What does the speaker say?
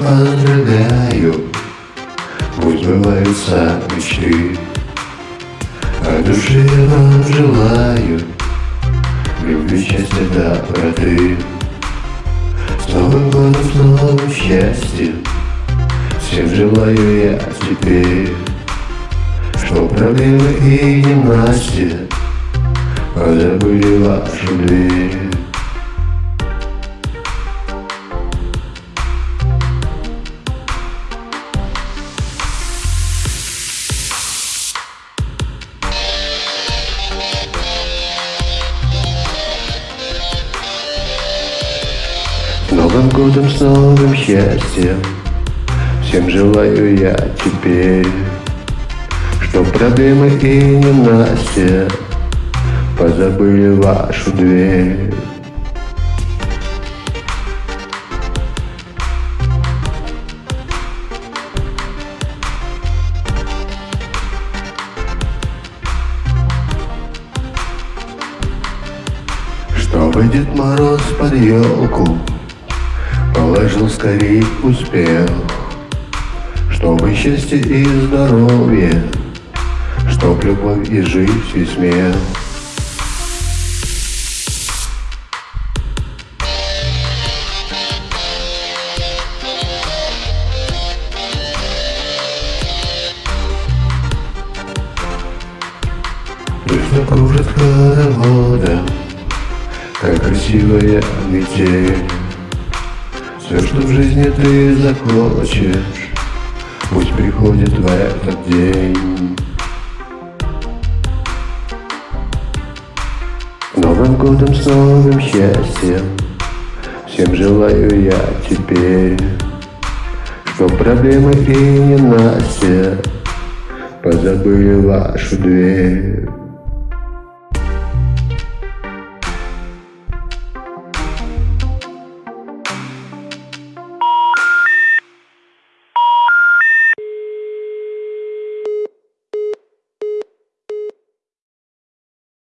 Поздравляю Пусть сбываются мечты. От души я вам желаю. Любви, счастья, доброты. С Новым годом, с новым счастьем. Всем желаю я теперь Что проблемы и ненастья Позабыли вашу дверь Новым годом, с новым счастьем. Всем желаю я теперь Что проблемы и ненастья Позабыли вашу дверь. Чтобы Дед Мороз под елку Положил скорей успех Чтобы счастье и здоровье Чтоб любовь и жизнь и смех. Пусть кружит хороводом Как красивая метель Все, что в жизни ты захочешь Пусть приходит в этот день. Новым годом, с новым счастьем Всем желаю я теперь Что проблемы и ненастья Позабыли вашу дверь